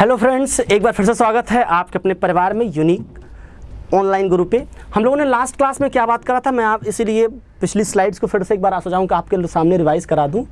Hello friends, एक बार फिर से स्वागत है आपके अपने परिवार में यूनिक ऑनलाइन गुरु पे। हम लोगों ने लास्ट क्लास में क्या बात करा था, मैं आप इसीलिए पिछली स्लाइड्स को फिर से एक बार आ कि आपके सामने रिवाइज करा दूँ।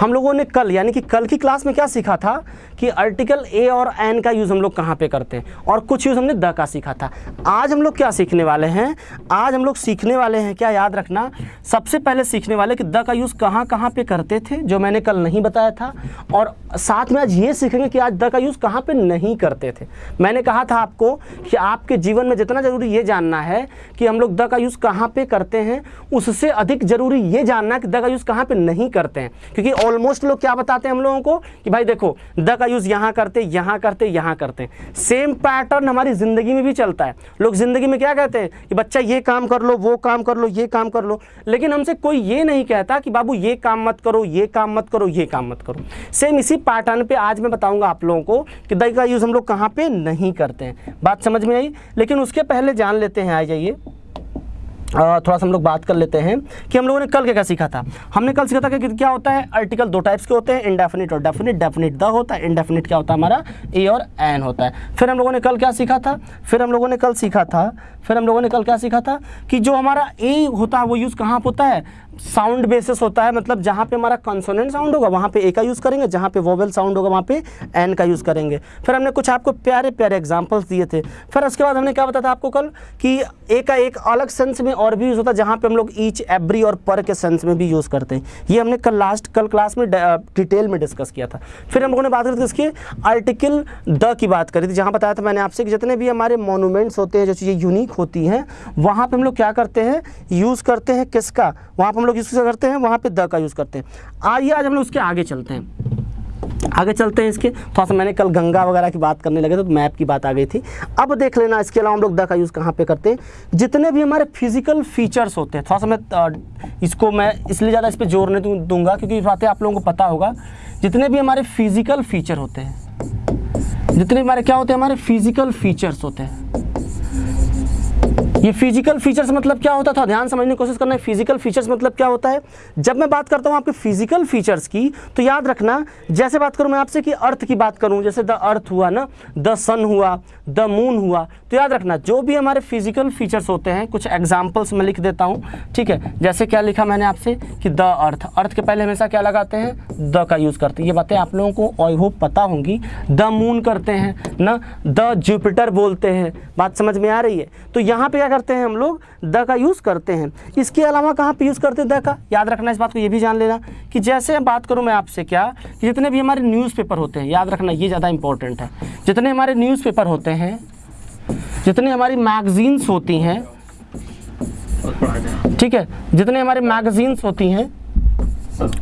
हम लोगों ने कल, यानी कि कल की क्लास में क्या सीखा था कि आर्टिकल ए और एन का यूज़ हम लोग कहाँ पे करते हैं और कुछ यूज़ हमने द का सीखा था। आज हम लोग क्या सीखने वाले हैं? आज हम लोग सीखने वाले हैं, क्या याद रखना, सबसे पहले सीखने वाले कि द का यूज़ कहाँ कहाँ पे करते थे, जो मैंने कल नहीं बताया था, और साथ में आज ये सीखेंगे कि आज द का यूज़ कहाँ पर नहीं करते थे। मैंने कहा था आपको कि आपके जीवन में जितना ज़रूरी ये जानना है कि हम लोग द का यूज़ कहाँ पे करते हैं, उससे अधिक ज़रूरी ये जानना कि द का यूज़ कहाँ पे नहीं करते हैं। क्योंकि ऑलमोस्ट लोग क्या बताते हैं हम लोगों को? कि भाई देखो द का यूज़ यहाँ करते यहाँ करते यहाँ करते। सेम पैटर्न हमारी ज़िंदगी में भी चलता है। लोग ज़िंदगी में क्या कहते हैं? कि बच्चा ये काम कर लो, वो काम कर लो, ये काम कर लो। लेकिन हमसे कोई ये नहीं कहता कि बाबू ये काम मत करो, ये काम मत करो, ये काम मत करो। सेम इसी पैटर्न पर आज मैं बताऊँगा आप लोगों को कि दही का यूज़ हम लोग कहाँ पर नहीं करते हैं। बात समझ में आई? लेकिन उसके पहले जान लेते हैं, आ जाइए। थोड़ा सा हम लोग बात कर लेते हैं कि हम लोगों ने कल क्या क्या सीखा था। हमने कल सीखा था कि क्या होता है आर्टिकल दो टाइप्स के होते हैं इंडेफिनिट और डेफिनिट डेफिनिट द होता है इंडेफिनिट क्या होता है हमारा? ए और एन होता है। फिर हम लोगों ने कल क्या सीखा था? फिर हम लोगों ने कल सीखा था, फिर हम लोगों ने कल क्या सीखा था कि जो हमारा ए होता है, वो यूज़ कहाँ पर होता है? साउंड बेसिस होता है मतलब जहाँ पे हमारा कॉन्सोनेंट साउंड होगा, वहाँ पे ए का यूज़ करेंगे, जहाँ पे वोवेल साउंड होगा, वहाँ पे एन का यूज़ करेंगे। फिर हमने कुछ आपको प्यारे प्यारे एग्जांपल्स दिए थे। फिर उसके बाद हमने क्या बताया था आपको कल, कि ए का एक अलग सेंस में और भी यूज़ होता है, जहाँ पे हम लोग ईच एवरी और पर के सेंस में भी यूज़ करते हैं। ये हमने कल लास्ट कल क्लास में डिटेल में डिस्कस किया था। फिर हम लोगों ने बात करी थी इसकी आर्टिकल द की बात करी थी, जहाँ बताया था मैंने आपसे कि जितने भी हमारे मोनूमेंट्स होते हैं, जो चीज़ें यूनिक होती हैं, वहाँ पर हम लोग क्या करते हैं यूज़ करते हैं किसका? वहाँ पर हम लोग यूज़ करते हैं? वहाँ पे द का यूज़ करते हैं। आइए, आज हम लोग उसके आगे चलते हैं। आगे चलते हैं इसके। थोड़ा सा मैंने कल गंगा वगैरह की बात करने लगे तो मैप की बात आ गई थी। अब देख लेना, इसके अलावा हम लोग द का यूज़ कहाँ पे करते हैं? जितने भी हमारे फ़िज़िकल फीचर्स होते हैं थोड़ा सा मैं इसको मैं इसलिए ज़्यादा इस पर ज़ोर नहीं दूँगा, क्योंकि बातें आप लोगों को पता होगा। जितने भी हमारे फ़िज़िकल फीचर होते हैं, जितने हमारे क्या होते हैं? हमारे फ़िज़िकल फीचर्स होते हैं। ये फ़िज़िकल फीचर्स मतलब क्या होता था? ध्यान समझने की कोशिश करना है फ़िज़िकल फीचर्स मतलब क्या होता है? जब मैं बात करता हूँ आपके फ़िज़िकल फीचर्स की तो याद रखना, जैसे बात करूँ मैं आपसे कि अर्थ की बात करूँ, जैसे द अर्थ हुआ ना द सन हुआ द मून हुआ तो याद रखना, जो भी हमारे फ़िज़िकल फीचर्स होते हैं, कुछ एग्जाम्पल्स मैं लिख देता हूँ, ठीक है? जैसे क्या लिखा मैंने आपसे कि द अर्थ अर्थ के पहले हमेशा क्या लगाते हैं? द का यूज़ करते हैं। ये बातें आप लोगों को आई होप पता होंगी। द मून करते हैं, ना? द जुपिटर बोलते हैं। बात समझ में आ रही है? तो यहाँ पे क्या करते हैं हम लोग? द का यूज़ करते हैं। इसके अलावा कहाँ पे यूज़ करते हैं द का? याद रखना इस बात को, ये भी जान लेना कि जैसे बात करूँ मैं आपसे क्या कि जितने भी हमारे न्यूज़पेपर होते हैं, याद रखना ये ज़्यादा इंपॉर्टेंट है। जितने हमारे न्यूज़पेपर होते हैं, जितनी हमारी मैगजीन्स होती हैं, ठीक है, जितने हमारे मैगजीन्स होती हैं,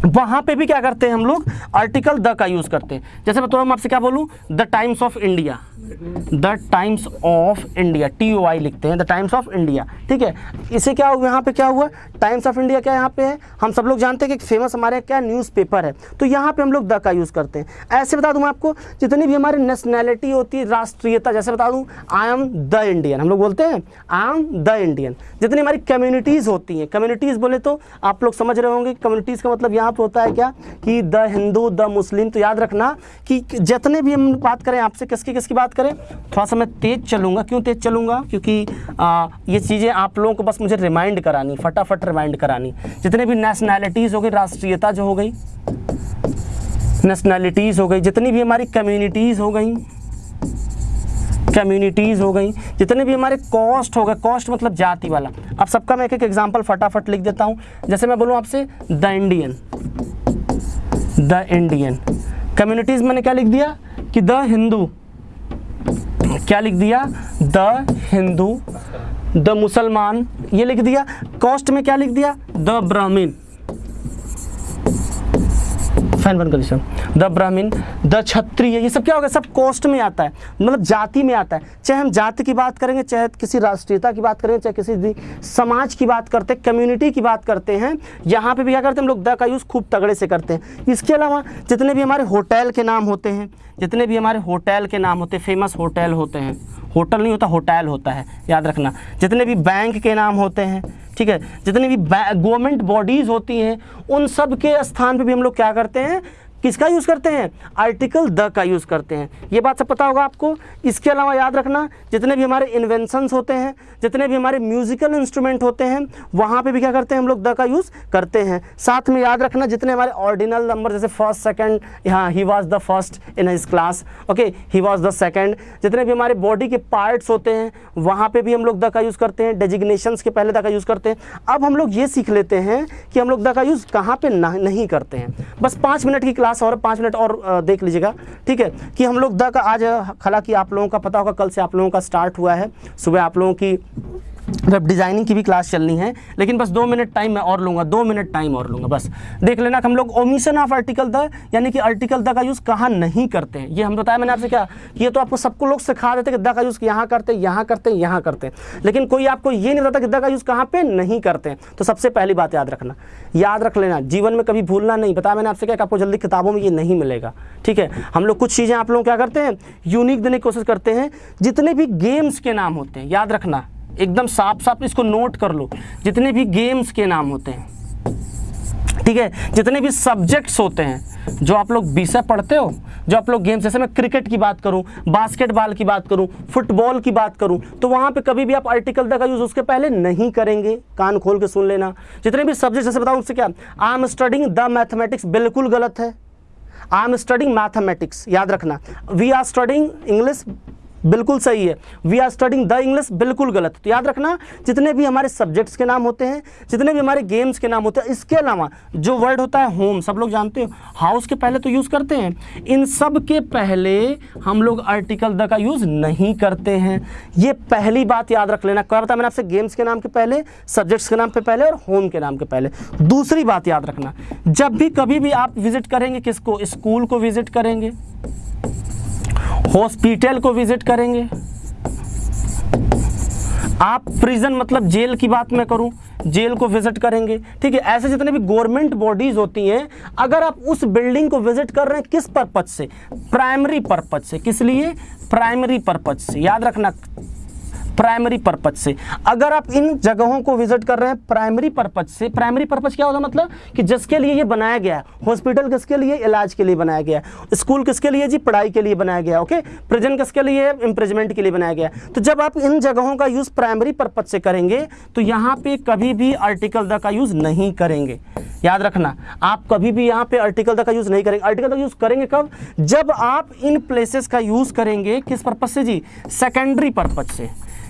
वहाँ पे भी क्या करते हैं हम लोग? आर्टिकल द का यूज़ करते हैं। जैसे मैं थोड़ा आपसे क्या बोलूँ? The Times of India. The Times of India T O I लिखते हैं, द टाइम्स ऑफ़ इंडिया, ठीक है? इसे क्या हुआ, यहाँ पे क्या हुआ? टाइम्स ऑफ़ इंडिया क्या यहाँ पे है? हम सब लोग जानते हैं कि फ़ेमस हमारे क्या न्यूज़पेपर है। तो यहाँ पे हम लोग द का यूज़ करते हैं। ऐसे बता दूँ मैं आपको, जितनी भी हमारी नेशनैलिटी होती है, राष्ट्रीयता, जैसे बता दूँ आई एम द इंडियन हम लोग बोलते हैं आई एम द इंडियन जितनी हमारी कम्युनिटीज़ होती हैं कम्युनिटीज़ बोले तो आप लोग समझ रहे होंगे कम्युनिटीज़ का मतलब यहाँ पर होता है क्या? कि द हिंदू द मुस्लिम तो याद रखना कि जितने भी हम बात करें, आपसे किसकी किसकी बात करें? थोड़ा सा मैं तेज़ चलूँगा। क्यों तेज़ चलूँगा? क्योंकि आ, ये चीज़ें आप लोगों को बस मुझे रिमाइंड करानी फटाफट रिमाइंड करानी। जितने भी नेशनैलिटीज़ हो गई राष्ट्रीयता जो हो गई नेशनैलिटीज़ हो गई जितनी भी हमारी कम्युनिटीज़ हो गई कम्युनिटीज़ हो गई जितने भी हमारे कॉस्ट हो गए कॉस्ट मतलब जाति वाला। अब सबका मैं एक एक एग्जांपल फटाफट लिख देता हूँ। जैसे मैं बोलूँ आपसे the Indian the Indian communities मैंने क्या लिख दिया? कि द हिंदू क्या लिख दिया? द हिंदू, द मुसलमान, ये लिख दिया। कॉस्ट में क्या लिख दिया? द ब्राह्मीण। फ़ैन बन कर द ब्राह्मीण, द क्षत्रिय, ये सब क्या होगा सब कॉस्ट में आता है। मतलब जाति में आता है। चाहे हम जाति की बात करेंगे, चाहे किसी राष्ट्रीयता की बात करेंगे, चाहे किसी समाज की बात करते हैं कम्युनिटी की बात करते हैं, यहाँ पे भी क्या करते हैं हम लोग? द का यूज़ खूब तगड़े से करते हैं। इसके अलावा, जितने भी हमारे होटल के नाम होते हैं, जितने भी हमारे होटल के नाम होते हैं फ़ेमस होटल होते हैं, होटल नहीं होता होटल होता है, याद रखना। जितने भी बैंक के नाम होते हैं ठीक है? जितनी भी गवर्नमेंट बॉडीज़ होती हैं, उन सब के स्थान पे भी हम लोग क्या करते हैं? किसका यूज़ करते हैं? आर्टिकल द का यूज़ करते हैं। ये बात सब पता होगा आपको। इसके अलावा याद रखना, जितने भी हमारे इन्वेंशंस होते हैं, जितने भी हमारे म्यूजिकल इंस्ट्रूमेंट होते हैं, वहाँ पे भी क्या करते हैं हम लोग द का यूज़ करते हैं। साथ में याद रखना, जितने हमारे ऑर्डिनल नंबर जैसे फ़र्स्ट सेकेंड यहाँ he was the first in his class okay he was the second जितने भी हमारे बॉडी के पार्ट्स होते हैं, वहाँ पर भी हम लोग द का यूज़ करते हैं। डेजिग्नेशंस के पहले द का यूज़ करते हैं। अब हम लोग ये सीख लेते हैं कि हम लोग द का यूज़ कहाँ पे नहीं करते हैं। बस पाँच मिनट की क्लास और पाँच मिनट और देख लीजिएगा। ठीक है? कि हम लोग द का आज, हालाँकि आप लोगों का पता होगा, कल से आप लोगों का स्टार्ट हुआ है। सुबह आप लोगों की वेब डिज़ाइनिंग की भी क्लास चलनी है, लेकिन बस दो मिनट टाइम मैं और लूँगा, दो मिनट टाइम और लूँगा, बस। देख लेना कि हम लोग ओमिशन ऑफ़ आर्टिकल द यानी कि आर्टिकल द का यूज़ कहाँ नहीं करते हैं। ये हम बताया मैंने आपसे क्या ये तो आपको सबको लोग सिखा देते कि द का यूज़ यहाँ करते यहाँ करते यहाँ करते लेकिन कोई आपको ये नहीं बताता कि द का यूज़ कहाँ पर नहीं करते तो सबसे पहली बात याद रखना। याद रख लेना, जीवन में कभी भूलना नहीं। बताया मैंने आपसे क्या आपको जल्दी किताबों में ये नहीं मिलेगा। ठीक है? हम लोग कुछ चीज़ें आप लोग क्या करते हैं? यूनिक देने की कोशिश करते हैं। जितने भी गेम्स के नाम होते हैं, याद रखना। एकदम साफ़ साफ़ इसको नोट कर लो। जितने भी गेम्स के नाम होते हैं, ठीक है? जितने भी सब्जेक्ट्स होते हैं, जो आप लोग विषय पढ़ते हो, जो आप लोग गेम्स जैसे मैं क्रिकेट की बात करूँ बास्केटबॉल की बात करूँ फुटबॉल की बात करूँ तो वहाँ पे कभी भी आप आर्टिकल द का यूज़ उसके पहले नहीं करेंगे। कान खोल के सुन लेना। जितने भी सब्जेक्ट जैसे बताऊँ उससे क्या? I am studying the mathematics बिल्कुल गलत है। आई एम स्टडिंग मैथमेटिक्स याद रखना। वी आर स्टडिंग इंग्लिश बिल्कुल सही है। We are studying the English बिल्कुल गलत। तो याद रखना, जितने भी हमारे सब्जेक्ट्स के नाम होते हैं, जितने भी हमारे गेम्स के नाम होते हैं, इसके अलावा जो वर्ड होता है होम सब लोग जानते हो हाउस के पहले तो यूज़ करते हैं। इन सब के पहले हम लोग आर्टिकल द का यूज़ नहीं करते हैं। ये पहली बात याद रख लेना। क्या बताया मैंने आपसे गेम्स के नाम के पहले सब्जेक्ट्स के नाम पे पहले और होम के नाम के पहले। दूसरी बात याद रखना, जब भी कभी भी आप विज़िट करेंगे, किसको? स्कूल को विज़िट करेंगे। हॉस्पिटल को विज़िट करेंगे। आप प्रिजन मतलब जेल की बात मैं करूँ, जेल को विज़िट करेंगे। ठीक है, ऐसे जितने भी गवर्नमेंट बॉडीज होती हैं, अगर आप उस बिल्डिंग को विज़िट कर रहे हैं, किस परपज से? प्राइमरी पर्पज से। किस लिए? प्राइमरी पर्पज से। याद रखना प्राइमरी पर्पज से। अगर आप इन जगहों को विज़िट कर रहे हैं प्राइमरी पर्पज से प्राइमरी पर्पज क्या होता है मतलब? कि जिसके लिए ये बनाया गया है। हॉस्पिटल किसके लिए? इलाज के लिए बनाया गया है। स्कूल किसके लिए जी? पढ़ाई के लिए बनाया गया ओके प्रिजन किसके लिए? इम्प्रिजमेंट के लिए बनाया गया तो जब आप इन जगहों का यूज़ प्राइमरी पर्पज से करेंगे तो यहाँ पे कभी भी आर्टिकल द का यूज़ नहीं करेंगे। याद रखना, आप कभी भी यहाँ पे आर्टिकल द का यूज़ नहीं करेंगे। आर्टिकल द यूज़ करेंगे कब? जब आप इन प्लेसेस का यूज़ करेंगे, किस पर्पज से जी? सेकेंडरी पर्पज से।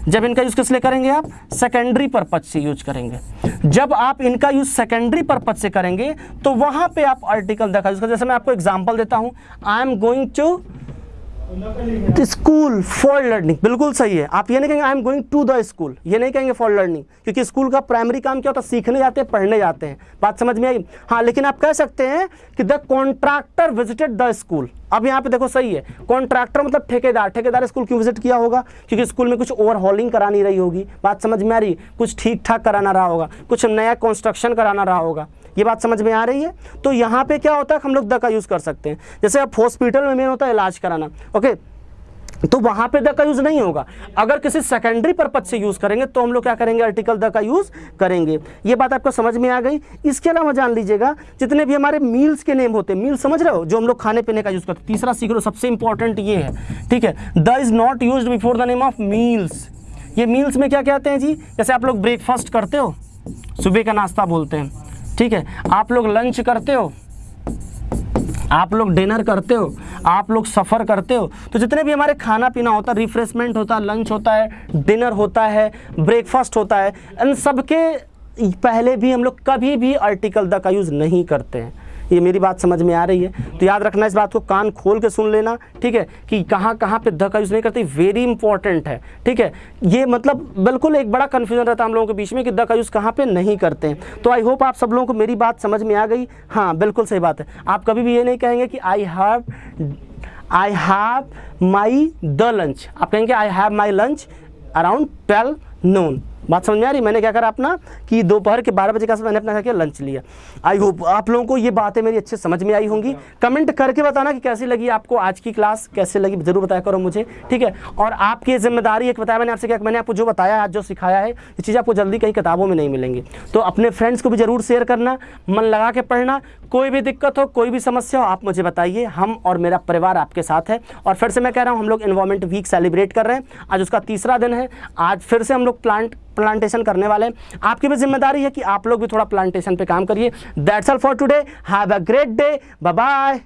जब इनका यूज़ किस लिए करेंगे आप? सेकेंडरी पर्पज से यूज़ करेंगे। जब आप इनका यूज़ सेकेंडरी पर्पज से करेंगे तो वहाँ पे आप आर्टिकल देखा यूज़ जैसे मैं आपको एग्जांपल देता हूँ। I am going to school for learning बिल्कुल सही है। आप ये नहीं कहेंगे I am going to the school ये नहीं कहेंगे फॉर लर्निंग क्योंकि स्कूल का प्राइमरी काम क्या होता है? सीखने जाते हैं, पढ़ने जाते हैं। बात समझ में आई? हाँ लेकिन आप कह सकते हैं कि the contractor visited the school अब यहाँ पे देखो सही है कॉन्ट्रैक्टर मतलब ठेकेदार ठेकेदार स्कूल क्यों विज़िट किया होगा? क्योंकि स्कूल में कुछ ओवरहॉलिंग करानी रही होगी। बात समझ में आ रही कुछ ठीक ठाक कराना रहा होगा, कुछ नया कंस्ट्रक्शन कराना रहा होगा। ये बात समझ में आ रही है? तो यहाँ पे क्या होता है, हम लोग द का यूज़ कर सकते हैं। जैसे अब हॉस्पिटल में मेन होता है इलाज कराना ओके तो वहाँ पे द का यूज़ नहीं होगा। अगर किसी सेकेंडरी पर्पज से यूज़ करेंगे तो हम लोग क्या करेंगे? आर्टिकल द का यूज़ करेंगे। ये बात आपको समझ में आ गई। इसके अलावा जान लीजिएगा, जितने भी हमारे मील्स के नेम होते हैं मील समझ रहे हो? जो हम लोग खाने पीने का यूज़ करते तीसरा सीख लो सबसे इंपॉर्टेंट ये है, ठीक है? The is not use before the name of meals ये मील्स में क्या कहते हैं जी? जैसे आप लोग ब्रेकफास्ट करते हो, सुबह का नाश्ता बोलते हैं, ठीक है? आप लोग लंच करते हो आप लोग डिनर करते हो, आप लोग सफ़र करते हो तो जितने भी हमारे खाना पीना होता है रिफ्रेशमेंट होता है लंच होता है डिनर होता है ब्रेकफास्ट होता है, इन सब के पहले भी हम लोग कभी भी आर्टिकल द का यूज़ नहीं करते हैं। ये मेरी बात समझ में आ रही है। तो याद रखना इस बात को कान खोल के सुन लेना, ठीक है, कि कहाँ कहाँ पे ध का यूज़ नहीं करते वेरी इंपॉर्टेंट है, ठीक है। ये मतलब बिल्कुल एक बड़ा कन्फ्यूज़न रहता है हम लोगों के बीच में कि द का यूज़ कहाँ पर नहीं करते हैं। तो आई होप आप सब लोगों को मेरी बात समझ में आ गई। हाँ बिल्कुल सही बात है। आप कभी भी ये नहीं कहेंगे कि I have I have my the lunch आप कहेंगे I have my lunch around twelve noon बात समझ में आ रही? मैंने क्या करा अपना कि दोपहर के बारह बजे का समय मैंने अपना क्या किया? लंच लिया। आई होप आप लोगों को ये बातें मेरी अच्छे समझ में आई होंगी। कमेंट करके बताना कि कैसी लगी आपको आज की क्लास कैसे लगी ज़रूर बताया करो मुझे ठीक है? और आपकी ज़िम्मेदारी एक बताया मैंने आपसे क्या मैंने आपको जो बताया आज जो सिखाया है ये चीज़ आपको जल्दी कहीं किताबों में नहीं मिलेंगी। तो अपने फ्रेंड्स को भी ज़रूर शेयर करना मन लगा के पढ़ना कोई भी दिक्कत हो, कोई भी समस्या हो, आप मुझे बताइए। हम और मेरा परिवार आपके साथ है। और फिर से मैं कह रहा हूँ, हम लोग इन्वायरमेंट वीक सेलिब्रेट कर रहे हैं। आज उसका तीसरा दिन है। आज फिर से हम लोग प्लांट प्लांटेशन करने वाले हैं। आपकी भी ज़िम्मेदारी है कि आप लोग भी थोड़ा प्लांटेशन पे काम करिए। That's all for today have a great day bye